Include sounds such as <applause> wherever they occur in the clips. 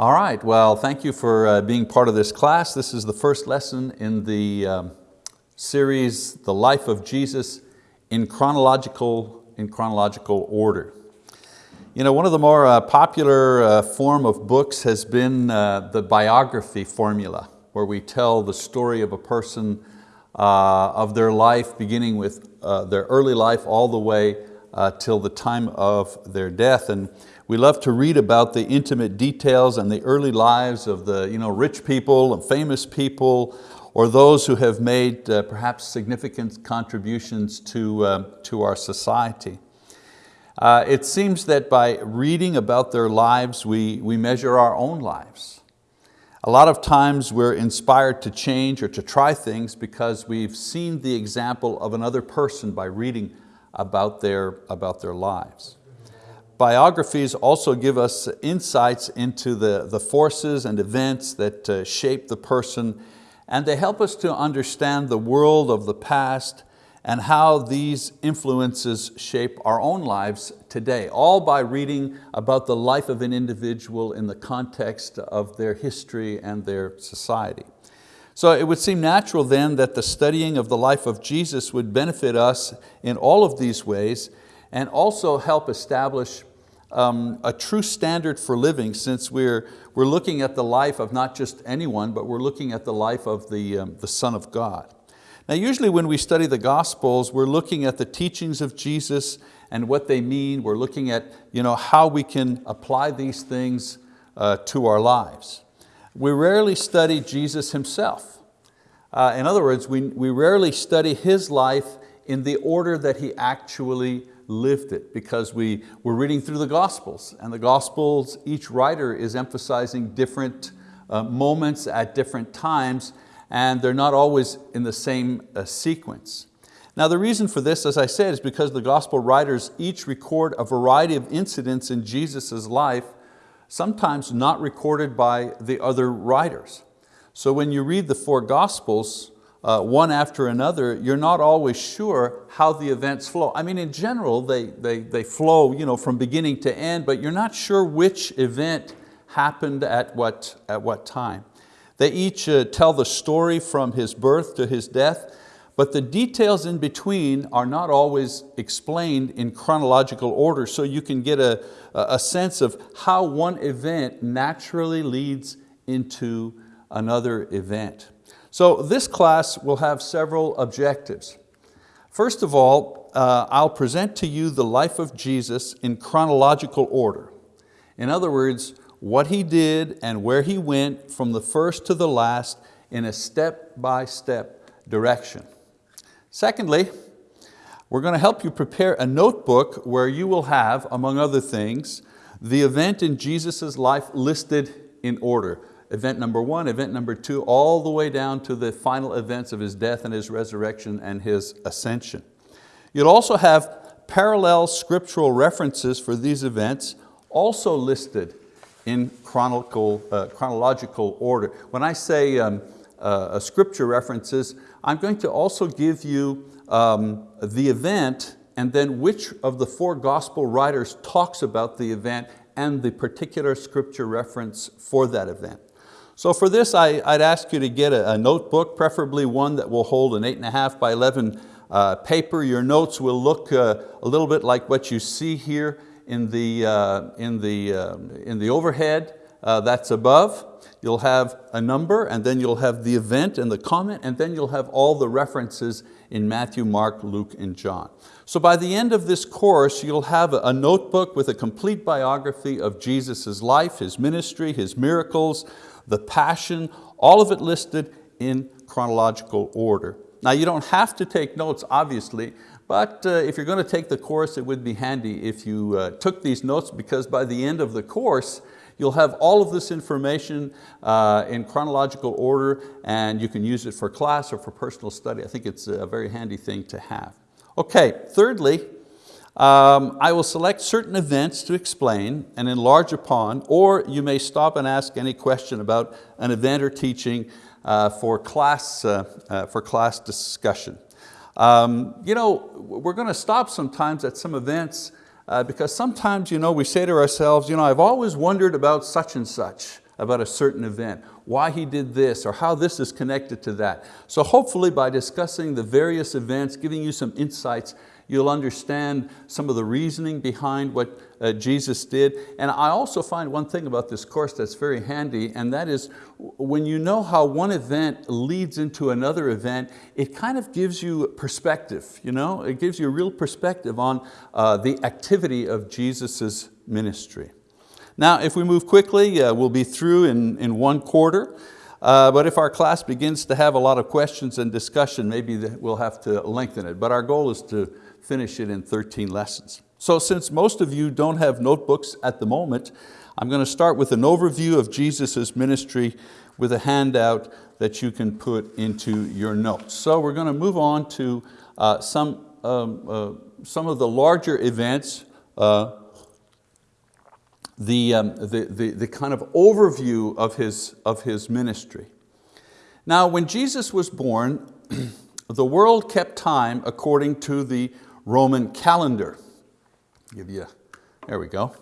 All right, well, thank you for uh, being part of this class. This is the first lesson in the um, series, The Life of Jesus in chronological, in chronological order. You know, one of the more uh, popular uh, form of books has been uh, the biography formula, where we tell the story of a person uh, of their life, beginning with uh, their early life all the way till the time of their death. And we love to read about the intimate details and the early lives of the you know, rich people and famous people, or those who have made uh, perhaps significant contributions to, uh, to our society. Uh, it seems that by reading about their lives, we, we measure our own lives. A lot of times we're inspired to change or to try things because we've seen the example of another person by reading about their, about their lives. Biographies also give us insights into the, the forces and events that uh, shape the person and they help us to understand the world of the past and how these influences shape our own lives today, all by reading about the life of an individual in the context of their history and their society. So it would seem natural then that the studying of the life of Jesus would benefit us in all of these ways and also help establish um, a true standard for living since we're, we're looking at the life of not just anyone, but we're looking at the life of the, um, the Son of God. Now usually when we study the Gospels, we're looking at the teachings of Jesus and what they mean. We're looking at you know, how we can apply these things uh, to our lives. We rarely study Jesus Himself. Uh, in other words, we, we rarely study His life in the order that He actually lived it because we, we're reading through the Gospels and the Gospels, each writer is emphasizing different uh, moments at different times and they're not always in the same uh, sequence. Now the reason for this, as I said, is because the Gospel writers each record a variety of incidents in Jesus' life, sometimes not recorded by the other writers. So when you read the four Gospels, uh, one after another, you're not always sure how the events flow. I mean, in general, they, they, they flow you know, from beginning to end, but you're not sure which event happened at what, at what time. They each uh, tell the story from his birth to his death, but the details in between are not always explained in chronological order, so you can get a, a sense of how one event naturally leads into another event. So this class will have several objectives. First of all, uh, I'll present to you the life of Jesus in chronological order. In other words, what He did and where He went from the first to the last in a step-by-step -step direction. Secondly, we're going to help you prepare a notebook where you will have, among other things, the event in Jesus' life listed in order event number one, event number two, all the way down to the final events of His death and His resurrection and His ascension. You'll also have parallel scriptural references for these events also listed in chronicle, uh, chronological order. When I say um, uh, scripture references, I'm going to also give you um, the event and then which of the four gospel writers talks about the event and the particular scripture reference for that event. So for this, I, would ask you to get a, a, notebook, preferably one that will hold an eight and a half by 11 uh, paper. Your notes will look uh, a little bit like what you see here in the, uh, in the, um, in the overhead uh, that's above. You'll have a number and then you'll have the event and the comment and then you'll have all the references in Matthew, Mark, Luke, and John. So by the end of this course, you'll have a notebook with a complete biography of Jesus' life, His ministry, His miracles, the passion, all of it listed in chronological order. Now you don't have to take notes, obviously, but uh, if you're going to take the course, it would be handy if you uh, took these notes because by the end of the course, you'll have all of this information uh, in chronological order and you can use it for class or for personal study. I think it's a very handy thing to have. Okay, thirdly, um, I will select certain events to explain and enlarge upon, or you may stop and ask any question about an event or teaching uh, for, class, uh, uh, for class discussion. Um, you know, we're going to stop sometimes at some events uh, because sometimes you know, we say to ourselves, you know, I've always wondered about such and such. about a certain event, why he did this, or how this is connected to that. So hopefully by discussing the various events, giving you some insights, You'll understand some of the reasoning behind what uh, Jesus did. And I also find one thing about this course that's very handy, and that is when you know how one event leads into another event, it kind of gives you perspective. You know? It gives you a real perspective on uh, the activity of Jesus' ministry. Now, if we move quickly, uh, we'll be through in, in one quarter. Uh, but if our class begins to have a lot of questions and discussion, maybe we'll have to lengthen it. But our goal is to finish it in 13 lessons. So since most of you don't have notebooks at the moment, I'm going to start with an overview of Jesus' ministry with a handout that you can put into your notes. So we're going to move on to uh, some, um, uh, some of the larger events, uh, the, um, the, the, the kind of overview of his, of his ministry. Now when Jesus was born, <clears throat> the world kept time according to the Roman calendar. Give you, there we go.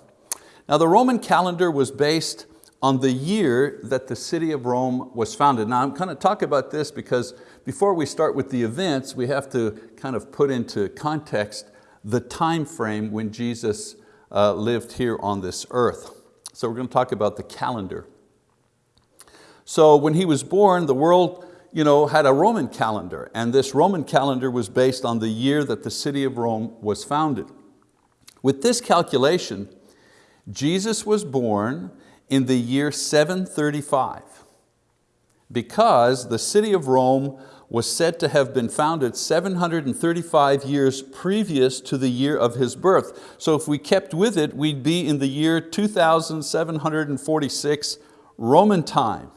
Now the Roman calendar was based on the year that the city of Rome was founded. Now I'm kind of talking about this because before we start with the events, we have to kind of put into context the time frame when Jesus uh, lived here on this earth. So we're going to talk about the calendar. So when he was born, the world you know, had a Roman calendar, and this Roman calendar was based on the year that the city of Rome was founded. With this calculation, Jesus was born in the year 735 because the city of Rome was said to have been founded 735 years previous to the year of his birth. So if we kept with it, we'd be in the year 2746 Roman time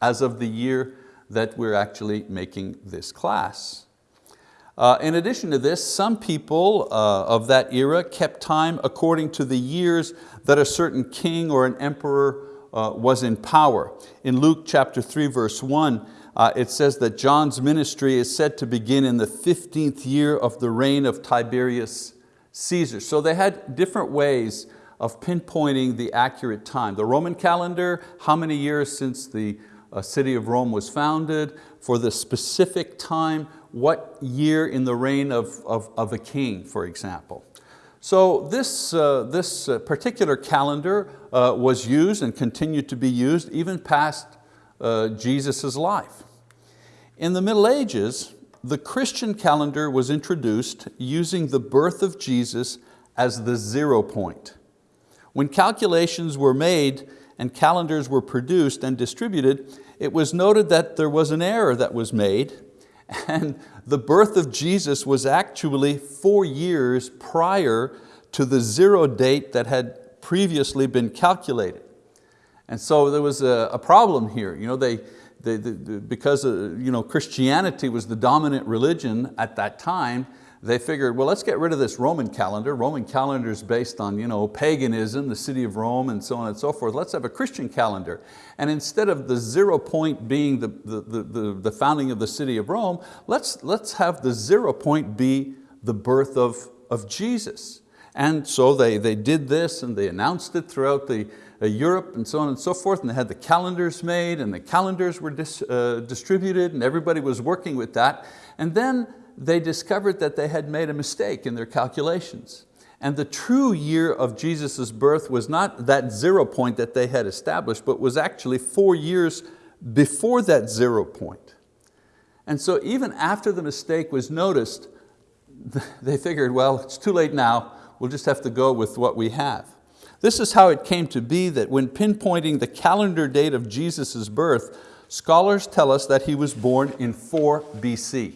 as of the year that we're actually making this class. Uh, in addition to this, some people uh, of that era kept time according to the years that a certain king or an emperor uh, was in power. In Luke chapter 3 verse 1, uh, it says that John's ministry is said to begin in the 15th year of the reign of Tiberius Caesar. So they had different ways of pinpointing the accurate time. The Roman calendar, how many years since the a city of Rome was founded, for the specific time, what year in the reign of, of, of a king, for example. So this, uh, this uh, particular calendar uh, was used and continued to be used even past uh, Jesus' life. In the Middle Ages, the Christian calendar was introduced using the birth of Jesus as the zero point. When calculations were made and calendars were produced and distributed, it was noted that there was an error that was made <laughs> and the birth of Jesus was actually four years prior to the zero date that had previously been calculated. And so there was a, a problem here. You know, they, they, they, because uh, you know, Christianity was the dominant religion at that time, they figured, well, let's get rid of this Roman calendar. Roman calendar is based on you know, paganism, the city of Rome, and so on and so forth. Let's have a Christian calendar. And instead of the zero point being the, the, the, the founding of the city of Rome, let's, let's have the zero point be the birth of, of Jesus. And so they, they did this and they announced it throughout the, uh, Europe and so on and so forth, and they had the calendars made and the calendars were dis, uh, distributed and everybody was working with that. And then they discovered that they had made a mistake in their calculations. And the true year of Jesus' birth was not that zero point that they had established, but was actually four years before that zero point. And so even after the mistake was noticed, <laughs> they figured, well, it's too late now, we'll just have to go with what we have. This is how it came to be that when pinpointing the calendar date of Jesus' birth, scholars tell us that he was born in 4 BC.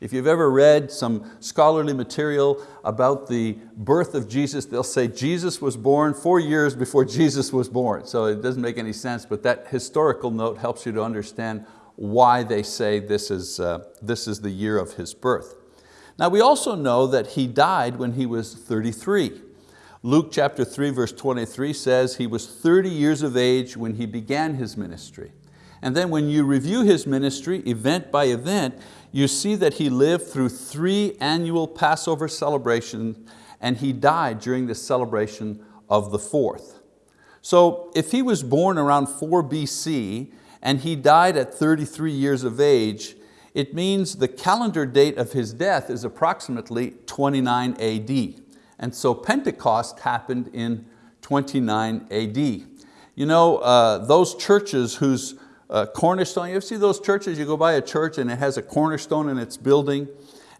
If you've ever read some scholarly material about the birth of Jesus, they'll say Jesus was born four years before Jesus was born. So it doesn't make any sense, but that historical note helps you to understand why they say this is, uh, this is the year of his birth. Now we also know that he died when he was 33. Luke chapter 3 verse 23 says he was 30 years of age when he began his ministry. And then when you review his ministry event by event, you see that he lived through three annual Passover celebrations and he died during the celebration of the fourth. So if he was born around 4 BC and he died at 33 years of age, it means the calendar date of his death is approximately 29 AD. And so Pentecost happened in 29 AD. You know, uh, those churches whose uh, cornerstone, you ever see those churches, you go by a church and it has a cornerstone in its building,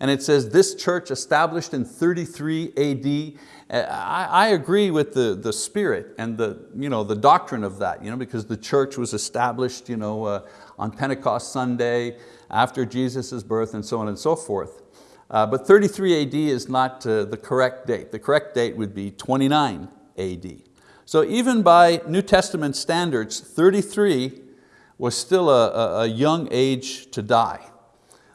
and it says this church established in 33 AD. Uh, I, I, agree with the, the spirit and the, you know, the doctrine of that, you know, because the church was established you know, uh, on Pentecost Sunday, after Jesus' birth and so on and so forth. Uh, but 33 AD is not uh, the correct date. The correct date would be 29 AD. So even by New Testament standards, 33 was still a, a, young age to die.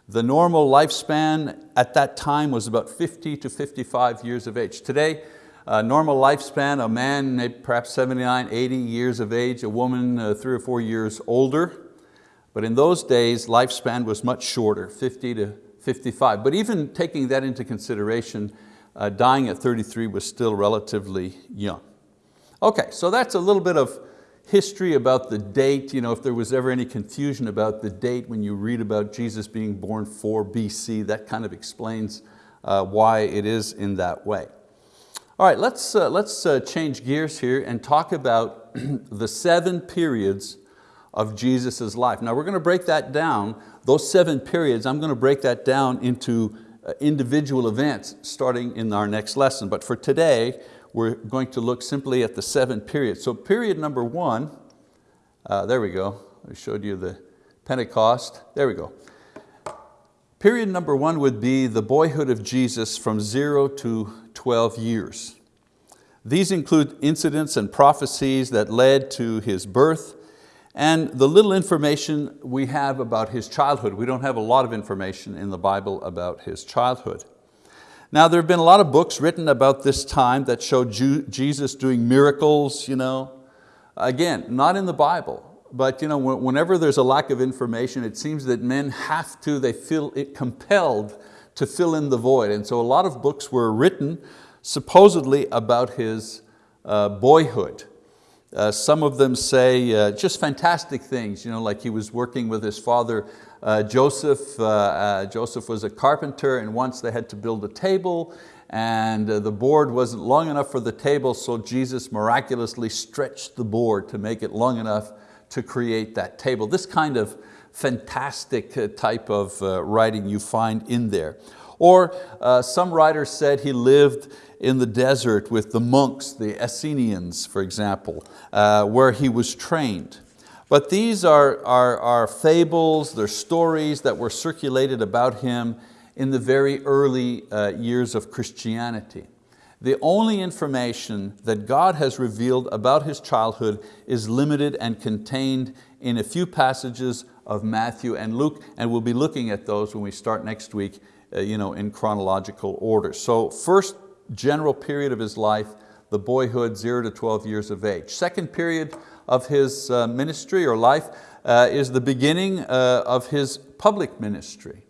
The normal lifespan at that time was about 50 to 55 years of age. Today, a normal lifespan, a man perhaps 79, 80 years of age, a woman uh, three or four years older. But in those days, lifespan was much shorter, 50 to 55. But even taking that into consideration, uh, dying at 33 was still relatively young. Okay, so that's a little bit of history about the date, you know, if there was ever any confusion about the date when you read about Jesus being born 4 BC, that kind of explains uh, why it is in that way. All right, let's, uh, let's uh, change gears here and talk about <clears throat> the seven periods of Jesus' life. Now we're going to break that down, those seven periods, I'm going to break that down into uh, individual events starting in our next lesson. But for today, we're going to look simply at the seven periods. So period number one, uh, there we go, I showed you the Pentecost, there we go. Period number one would be the boyhood of Jesus from zero to 12 years. These include incidents and prophecies that led to His birth, and the little information we have about his childhood. We don't have a lot of information in the Bible about his childhood. Now there have been a lot of books written about this time that show Jesus doing miracles. You know. Again, not in the Bible, but you know, whenever there's a lack of information, it seems that men have to, they feel it compelled to fill in the void. And so a lot of books were written supposedly about his uh, boyhood. Uh, some of them say uh, just fantastic things, you know, like he was working with his father Joseph. Uh, uh, Joseph was a carpenter and once they had to build a table and uh, the board wasn't long enough for the table so Jesus miraculously stretched the board to make it long enough to create that table. This kind of fantastic type of writing you find in there. Or some writers said he lived in the desert with the monks, the Essenians, for example, uh, where he was trained. But these are, are, are fables, they're stories that were circulated about him in the very early uh, years of Christianity. The only information that God has revealed about his childhood is limited and contained in a few passages of Matthew and Luke, and we'll be looking at those when we start next week uh, you know, in chronological order. So first general period of his life, the boyhood, zero to 12 years of age. Second period of his uh, ministry or life uh, is the beginning uh, of his public ministry.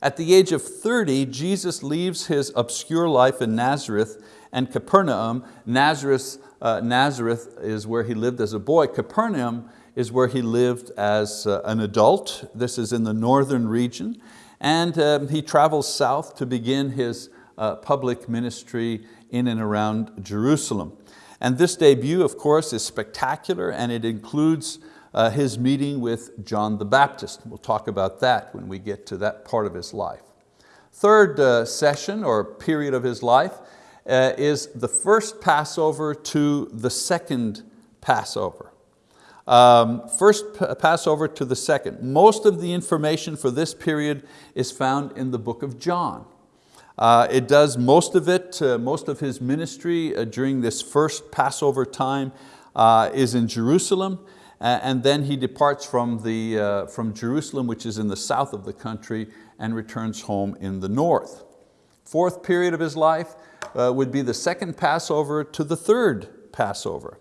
At the age of 30, Jesus leaves his obscure life in Nazareth and Capernaum. Nazareth, uh, Nazareth is where he lived as a boy. Capernaum is where he lived as uh, an adult. This is in the northern region. And um, he travels south to begin his uh, public ministry in and around Jerusalem. And this debut, of course, is spectacular and it includes uh, his meeting with John the Baptist. We'll talk about that when we get to that part of his life. Third uh, session or period of his life uh, is the first Passover to the second Passover. Um, first Passover to the second. Most of the information for this period is found in the book of John. Uh, it does most of it, uh, most of his ministry uh, during this first Passover time uh, is in Jerusalem, and then he departs from, the, uh, from Jerusalem, which is in the south of the country, and returns home in the north. Fourth period of his life uh, would be the second Passover to the third Passover.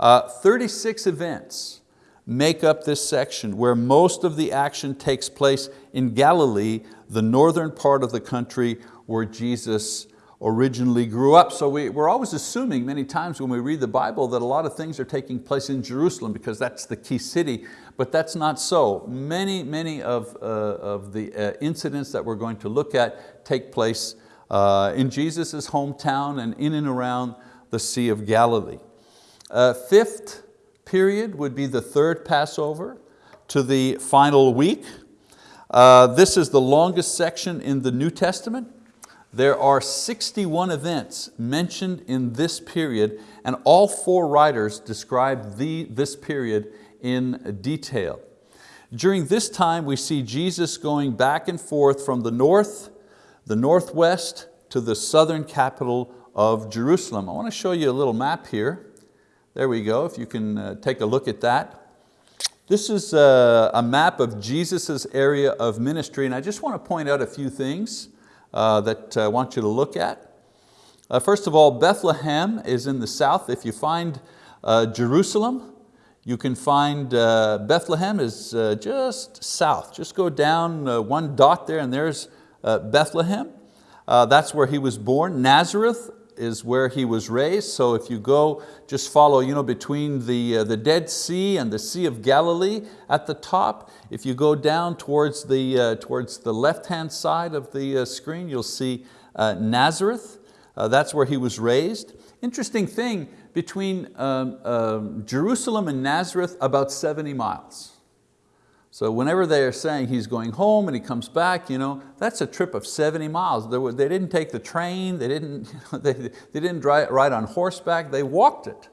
36 events make up this section where most of the action takes place in Galilee, the northern part of the country where Jesus originally grew up. So we, we're always assuming many times when we read the Bible that a lot of things are taking place in Jerusalem because that's the key city, but that's not so. Many, many of, uh, of the uh, incidents that we're going to look at take place uh, in Jesus' hometown and in and around the Sea of Galilee. Uh, fifth period would be the third Passover to the final week. Uh, this is the longest section in the New Testament. There are 61 events mentioned in this period and all four writers describe the, this period in detail. During this time we see Jesus going back and forth from the north, the northwest to the southern capital of Jerusalem. I want to show you a little map here. There we go, if you can uh, take a look at that. This is a, uh, a map of Jesus' area of ministry and I just want to point out a few things that I want you to look at. Uh, first of all, Bethlehem is in the south. If you find uh, Jerusalem, you can find uh, Bethlehem is uh, just south. Just go down uh, one dot there and there's Bethlehem. that's where he was born. Nazareth is where he was raised. So if you go, just follow you know, between the, uh, the Dead Sea and the Sea of Galilee at the top. If you go down towards the, uh, towards the left-hand side of the uh, screen, you'll see uh, Nazareth. Uh, that's where he was raised. Interesting thing, between um, um, Jerusalem and Nazareth, about 70 miles. So whenever they are saying he's going home and he comes back, you know, that's a trip of 70 miles. They, were, they didn't take the train, they didn't, <laughs> they, they didn't drive, ride on horseback, they walked it.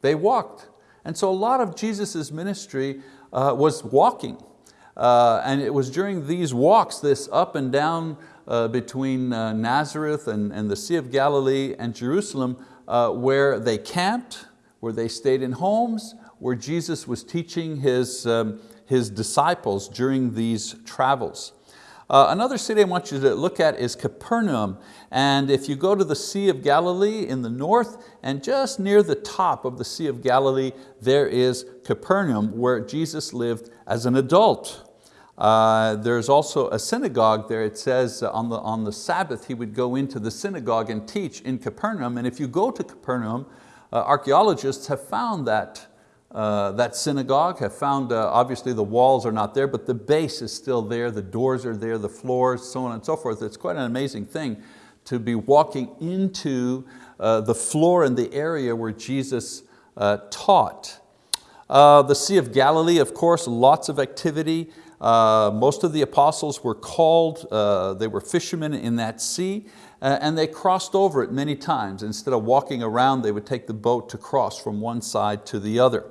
They walked. And so a lot of Jesus' ministry uh, was walking. Uh, and it was during these walks, this up and down uh, between uh, Nazareth and, and the Sea of Galilee and Jerusalem, uh, where they camped, where they stayed in homes, where Jesus was teaching his, um, his disciples during these travels. Uh, another city I want you to look at is Capernaum. And if you go to the Sea of Galilee in the north, and just near the top of the Sea of Galilee, there is Capernaum, where Jesus lived as an adult. Uh, there's also a synagogue there. It says on the, on the Sabbath he would go into the synagogue and teach in Capernaum. And if you go to Capernaum, uh, archeologists have found that uh, that synagogue, have found, uh, obviously the walls are not there, but the base is still there, the doors are there, the floors, so on and so forth. It's quite an amazing thing to be walking into uh, the floor in the area where Jesus uh, taught. Uh, the Sea of Galilee, of course, lots of activity. most of the apostles were called, they were fishermen in that sea, and they crossed over it many times. Instead of walking around, they would take the boat to cross from one side to the other.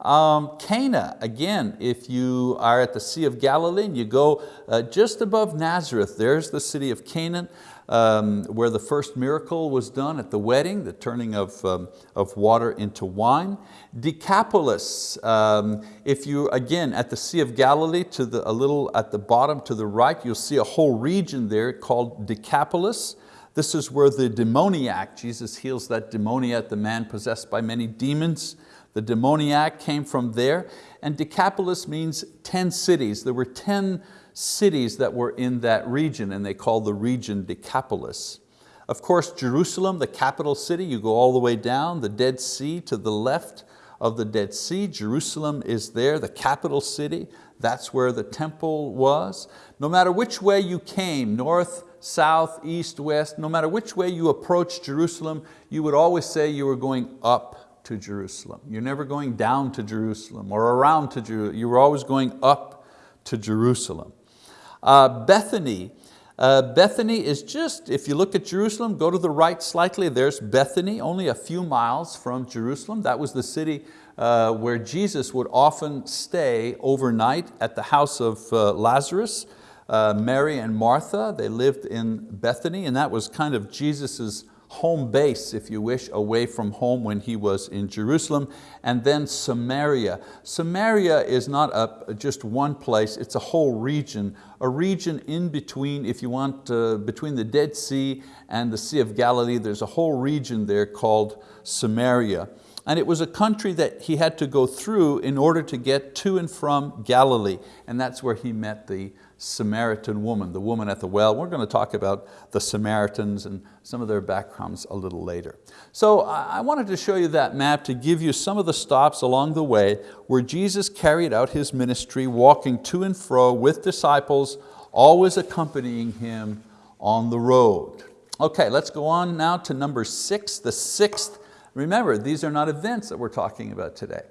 Um, Cana, again, if you are at the Sea of Galilee and you go uh, just above Nazareth, there's the city of Cana, um, where the first miracle was done at the wedding, the turning of, um, of water into wine. Decapolis, um, if you, again, at the Sea of Galilee, to the, a little at the bottom to the right, you'll see a whole region there called Decapolis. This is where the demoniac, Jesus heals that demoniac, the man possessed by many demons. The demoniac came from there, and Decapolis means 10 cities. There were 10 cities that were in that region, and they called the region Decapolis. Of course, Jerusalem, the capital city, you go all the way down, the Dead Sea to the left of the Dead Sea. Jerusalem is there, the capital city. That's where the temple was. No matter which way you came, north, south, east, west, no matter which way you approached Jerusalem, you would always say you were going up to Jerusalem. You're never going down to Jerusalem or around to Jerusalem. You were always going up to Jerusalem. Uh, Bethany, uh, Bethany is just, if you look at Jerusalem, go to the right slightly, there's Bethany, only a few miles from Jerusalem. That was the city uh, where Jesus would often stay overnight at the house of uh, Lazarus. Uh, Mary and Martha, they lived in Bethany and that was kind of Jesus's home base, if you wish, away from home when he was in Jerusalem, and then Samaria. Samaria is not a, just one place, it's a whole region, a region in between, if you want, uh, between the Dead Sea and the Sea of Galilee, there's a whole region there called Samaria. And it was a country that he had to go through in order to get to and from Galilee, and that's where he met the, Samaritan woman, the woman at the well. We're going to talk about the Samaritans and some of their backgrounds a little later. So I wanted to show you that map to give you some of the stops along the way where Jesus carried out His ministry, walking to and fro with disciples, always accompanying Him on the road. Okay, let's go on now to number six, the sixth. Remember, these are not events that we're talking about today.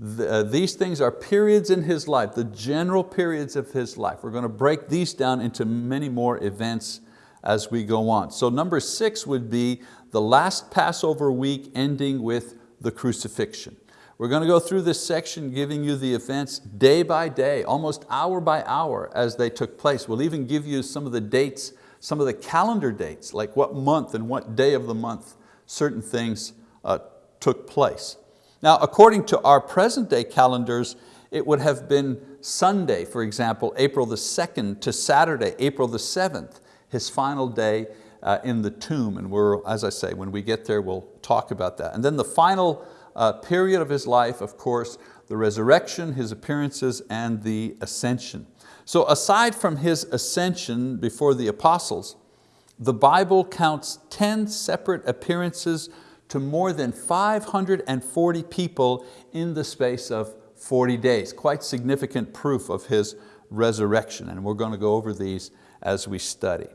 The, uh, these things are periods in his life, the general periods of his life. We're going to break these down into many more events as we go on. So number six would be the last Passover week ending with the crucifixion. We're going to go through this section giving you the events day by day, almost hour by hour as they took place. We'll even give you some of the dates, some of the calendar dates, like what month and what day of the month certain things uh, took place. Now, according to our present day calendars, it would have been Sunday, for example, April the 2nd to Saturday, April the 7th, his final day uh, in the tomb. And we're, as I say, when we get there, we'll talk about that. And then the final uh, period of his life, of course, the resurrection, his appearances, and the ascension. So aside from his ascension before the apostles, the Bible counts 10 separate appearances to more than 540 people in the space of 40 days. Quite significant proof of His resurrection, and we're going to go over these as we study.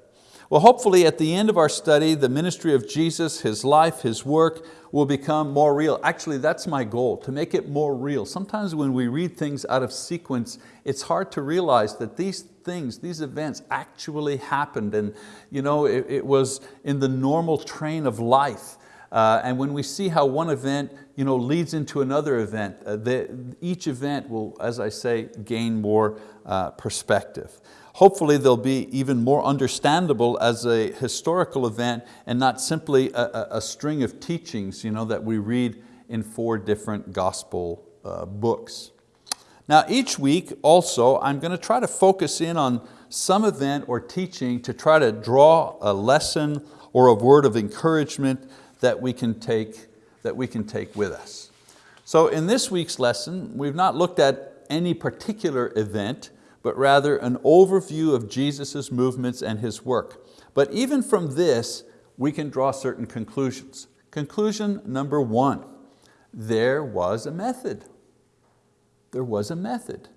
Well, hopefully at the end of our study, the ministry of Jesus, His life, His work will become more real. Actually, that's my goal, to make it more real. Sometimes when we read things out of sequence, it's hard to realize that these things, these events actually happened and you know, it, it was in the normal train of life. Uh, and when we see how one event you know, leads into another event, uh, the, each event will, as I say, gain more uh, perspective. Hopefully they'll be even more understandable as a historical event and not simply a, a, a string of teachings you know, that we read in four different gospel uh, books. Now each week also I'm going to try to focus in on some event or teaching to try to draw a lesson or a word of encouragement that we can take, that we can take with us. So in this week's lesson, we've not looked at any particular event, but rather an overview of Jesus' movements and His work. But even from this, we can draw certain conclusions. Conclusion number one, there was a method. There was a method.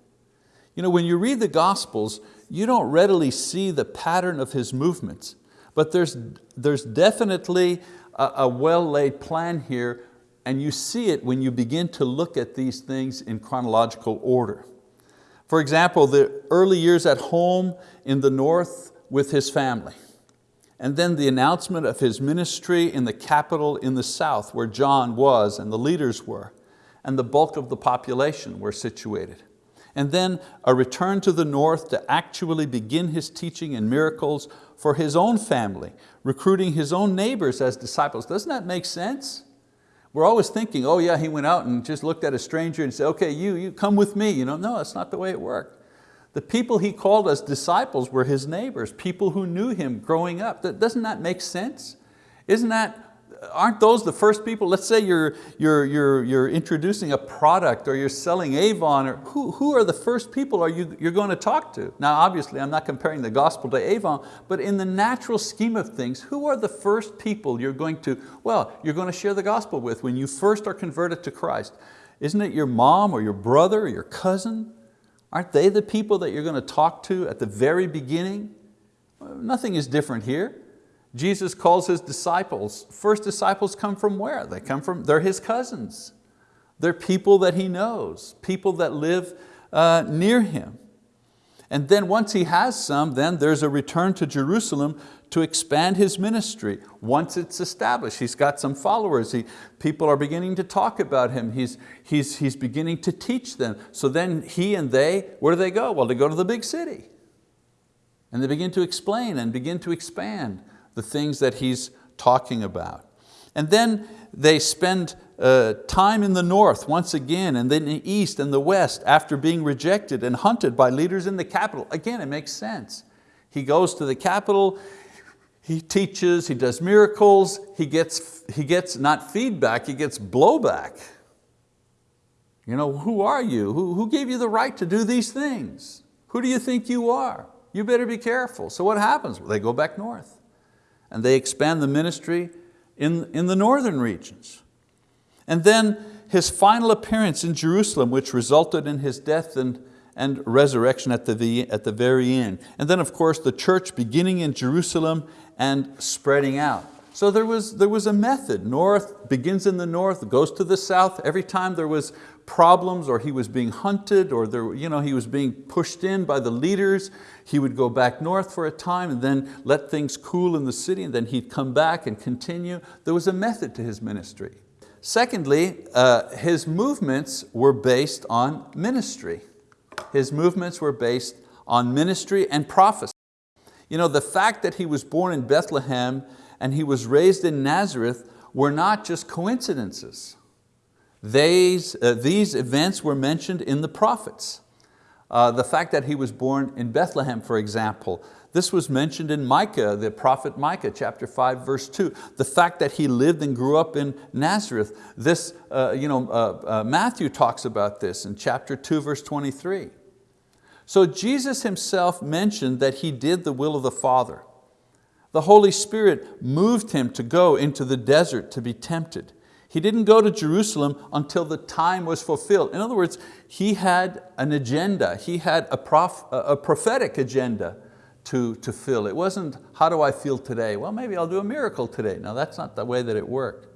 You know, when you read the Gospels, you don't readily see the pattern of His movements, but there's, there's definitely a, a well-laid plan here and you see it when you begin to look at these things in chronological order. For example, the early years at home in the north with his family. And then the announcement of his ministry in the capital in the south where John was and the leaders were, and the bulk of the population were situated. And then a return to the north to actually begin his teaching and miracles for his own family, recruiting his own neighbors as disciples. Doesn't that make sense? We're always thinking, oh yeah, he went out and just looked at a stranger and said, okay, you, you come with me. You know, no, that's not the way it worked. The people he called as disciples were his neighbors, people who knew him growing up. Doesn't that make sense? Isn't that aren't those the first people? Let's say you're, you're, you're, you're introducing a product or you're selling Avon, or who, who are the first people are you, you're going to talk to? Now obviously I'm not comparing the gospel to Avon, but in the natural scheme of things, who are the first people you're going to, well, you're going to share the gospel with when you first are converted to Christ? Isn't it your mom or your brother or your cousin? Aren't they the people that you're going to talk to at the very beginning? Nothing is different here. Jesus calls his disciples, first disciples come from where? They come from, they're his cousins. They're people that he knows, people that live uh, near him. And then once he has some, then there's a return to Jerusalem to expand his ministry. Once it's established, he's got some followers, he, people are beginning to talk about him, he's, he's, he's beginning to teach them. So then he and they, where do they go? Well, they go to the big city. And they begin to explain and begin to expand the things that he's talking about. And then they spend uh, time in the north once again, and then the east and the west after being rejected and hunted by leaders in the capital. Again, it makes sense. He goes to the capital, he teaches, he does miracles, he gets, he gets not feedback, he gets blowback. You know, who are you? Who, who gave you the right to do these things? Who do you think you are? You better be careful. So what happens? They go back north and they expand the ministry in, in the northern regions. And then his final appearance in Jerusalem, which resulted in his death and, and resurrection at the, at the very end. And then of course the church beginning in Jerusalem and spreading out. So there was, there was a method. North begins in the north, goes to the south. Every time there was problems or he was being hunted or there, you know, he was being pushed in by the leaders, he would go back north for a time and then let things cool in the city and then he'd come back and continue. There was a method to his ministry. Secondly, uh, his movements were based on ministry. His movements were based on ministry and prophecy. You know, the fact that he was born in Bethlehem and he was raised in Nazareth were not just coincidences. These, uh, these events were mentioned in the prophets. Uh, the fact that he was born in Bethlehem, for example, this was mentioned in Micah, the prophet Micah, chapter 5, verse 2. The fact that he lived and grew up in Nazareth, this, uh, you know, uh, uh, Matthew talks about this in chapter 2, verse 23. So Jesus himself mentioned that he did the will of the Father. The Holy Spirit moved him to go into the desert to be tempted. He didn't go to Jerusalem until the time was fulfilled. In other words, he had an agenda. He had a, prof, a prophetic agenda to, to fill. It wasn't, how do I feel today? Well, maybe I'll do a miracle today. No, that's not the way that it worked.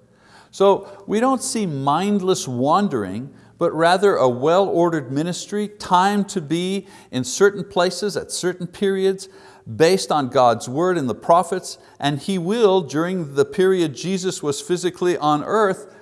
So we don't see mindless wandering, but rather a well-ordered ministry, time to be in certain places at certain periods, based on God's word and the prophets, and He will, during the period Jesus was physically on earth,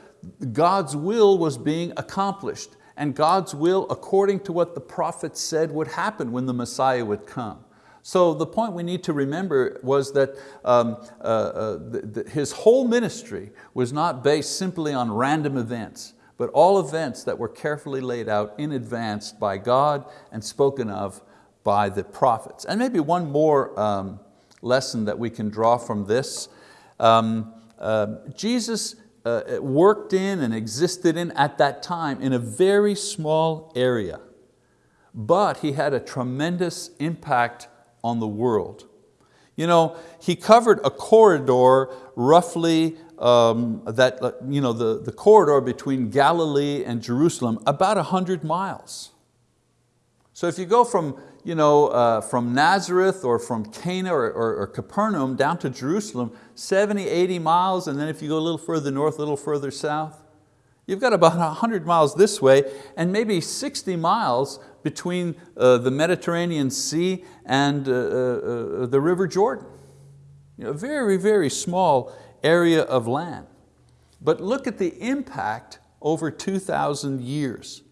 God's will was being accomplished, and God's will according to what the prophets said would happen when the Messiah would come. So the point we need to remember was that um, uh, uh, the, the, his whole ministry was not based simply on random events, but all events that were carefully laid out in advance by God and spoken of by the prophets. And maybe one more um, lesson that we can draw from this. Um, uh, Jesus uh, worked in and existed in at that time in a very small area, but He had a tremendous impact on the world. You know, He covered a corridor roughly um, that, you know, the, the corridor between Galilee and Jerusalem, about 100 miles. So if you go from you know, uh, from Nazareth or from Cana or, or, or, Capernaum down to Jerusalem, 70, 80 miles, and then if you go a little further north, a little further south, you've got about <laughs> 100 miles this way and maybe 60 miles between uh, the Mediterranean Sea and uh, uh, uh the River Jordan. You know, a very, very small area of land. But look at the impact over 2,000 years.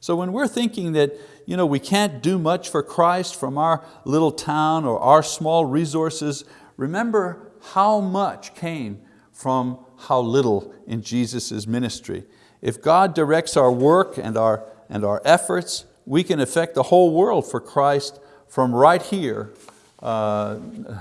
So when we're thinking that you know, we can't do much for Christ from our little town or our small resources. Remember how much came from how little in Jesus' ministry. If God directs our work and our, and our efforts, we can affect the whole world for Christ from right here uh,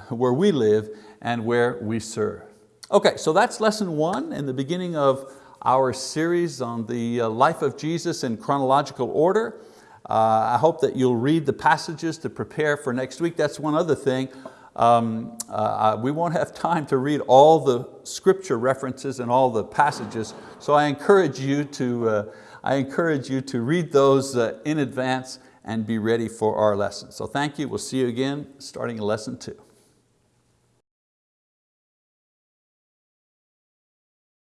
where we live and where we serve. Okay, so that's lesson one in the beginning of our series on the uh, life of Jesus in chronological order. Uh, I hope that you'll read the passages to prepare for next week. That's one other thing. Um, uh, we won't have time to read all the scripture references and all the passages, so I encourage you to, uh, I encourage you to read those uh, in advance and be ready for our lesson. So thank you, we'll see you again starting in lesson two.